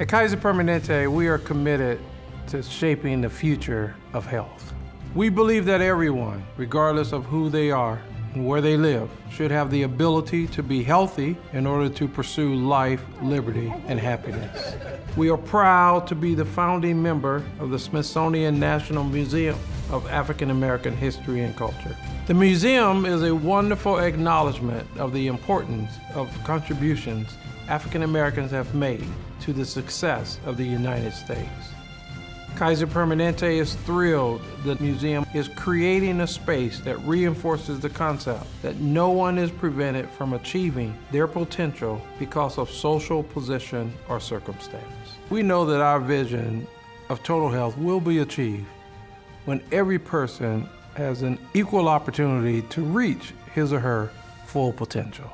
At Kaiser Permanente, we are committed to shaping the future of health. We believe that everyone, regardless of who they are and where they live, should have the ability to be healthy in order to pursue life, liberty, and happiness. We are proud to be the founding member of the Smithsonian National Museum of African American History and Culture. The museum is a wonderful acknowledgement of the importance of contributions African Americans have made to the success of the United States. Kaiser Permanente is thrilled the museum is creating a space that reinforces the concept that no one is prevented from achieving their potential because of social position or circumstance. We know that our vision of total health will be achieved when every person has an equal opportunity to reach his or her full potential.